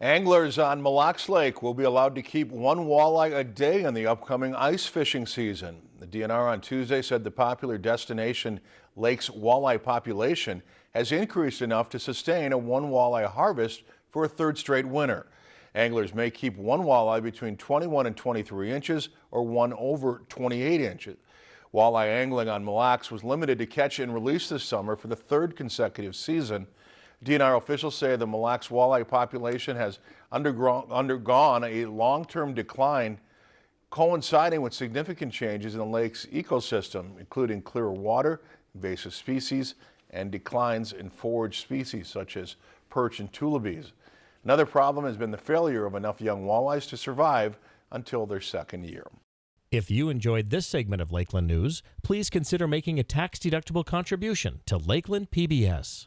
Anglers on Mille Lacs Lake will be allowed to keep one walleye a day in the upcoming ice fishing season. The DNR on Tuesday said the popular destination lake's walleye population has increased enough to sustain a one walleye harvest for a third straight winter. Anglers may keep one walleye between 21 and 23 inches or one over 28 inches. Walleye angling on Mille Lacs was limited to catch and release this summer for the third consecutive season. DNR officials say the Mille Lacs walleye population has undergone a long-term decline coinciding with significant changes in the lake's ecosystem, including clearer water, invasive species, and declines in forage species such as perch and tullibees. Another problem has been the failure of enough young walleyes to survive until their second year. If you enjoyed this segment of Lakeland News, please consider making a tax-deductible contribution to Lakeland PBS.